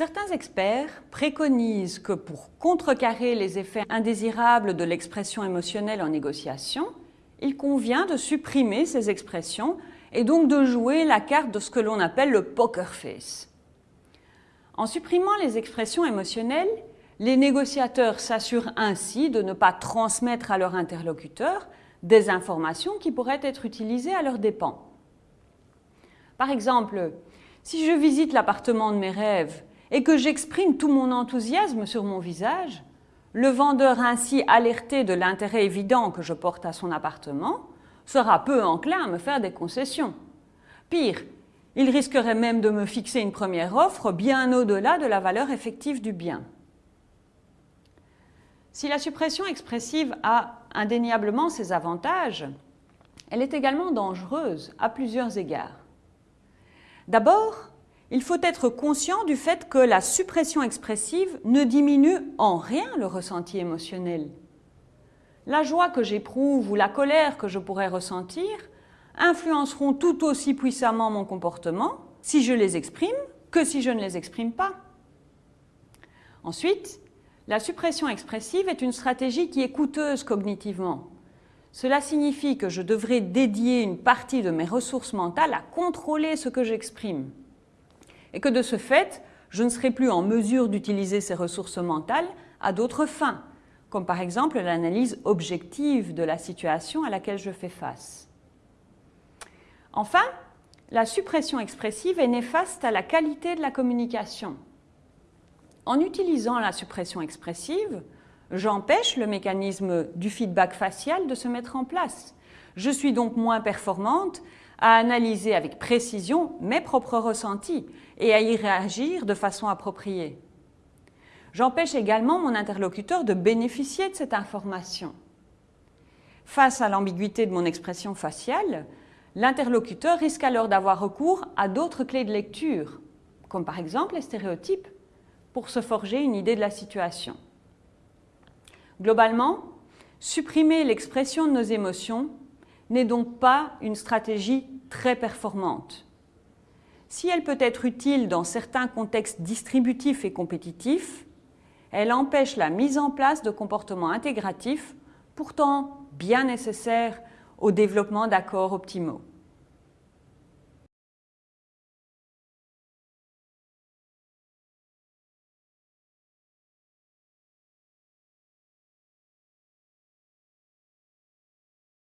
Certains experts préconisent que pour contrecarrer les effets indésirables de l'expression émotionnelle en négociation, il convient de supprimer ces expressions et donc de jouer la carte de ce que l'on appelle le poker face. En supprimant les expressions émotionnelles, les négociateurs s'assurent ainsi de ne pas transmettre à leur interlocuteur des informations qui pourraient être utilisées à leurs dépens. Par exemple, si je visite l'appartement de mes rêves et que j'exprime tout mon enthousiasme sur mon visage, le vendeur ainsi alerté de l'intérêt évident que je porte à son appartement sera peu enclin à me faire des concessions. Pire, il risquerait même de me fixer une première offre bien au-delà de la valeur effective du bien. Si la suppression expressive a indéniablement ses avantages, elle est également dangereuse à plusieurs égards. D'abord, il faut être conscient du fait que la suppression expressive ne diminue en rien le ressenti émotionnel. La joie que j'éprouve ou la colère que je pourrais ressentir influenceront tout aussi puissamment mon comportement si je les exprime que si je ne les exprime pas. Ensuite, la suppression expressive est une stratégie qui est coûteuse cognitivement. Cela signifie que je devrais dédier une partie de mes ressources mentales à contrôler ce que j'exprime et que de ce fait, je ne serai plus en mesure d'utiliser ces ressources mentales à d'autres fins, comme par exemple l'analyse objective de la situation à laquelle je fais face. Enfin, la suppression expressive est néfaste à la qualité de la communication. En utilisant la suppression expressive, j'empêche le mécanisme du feedback facial de se mettre en place. Je suis donc moins performante à analyser avec précision mes propres ressentis et à y réagir de façon appropriée. J'empêche également mon interlocuteur de bénéficier de cette information. Face à l'ambiguïté de mon expression faciale, l'interlocuteur risque alors d'avoir recours à d'autres clés de lecture, comme par exemple les stéréotypes, pour se forger une idée de la situation. Globalement, supprimer l'expression de nos émotions n'est donc pas une stratégie très performante. Si elle peut être utile dans certains contextes distributifs et compétitifs, elle empêche la mise en place de comportements intégratifs, pourtant bien nécessaires au développement d'accords optimaux.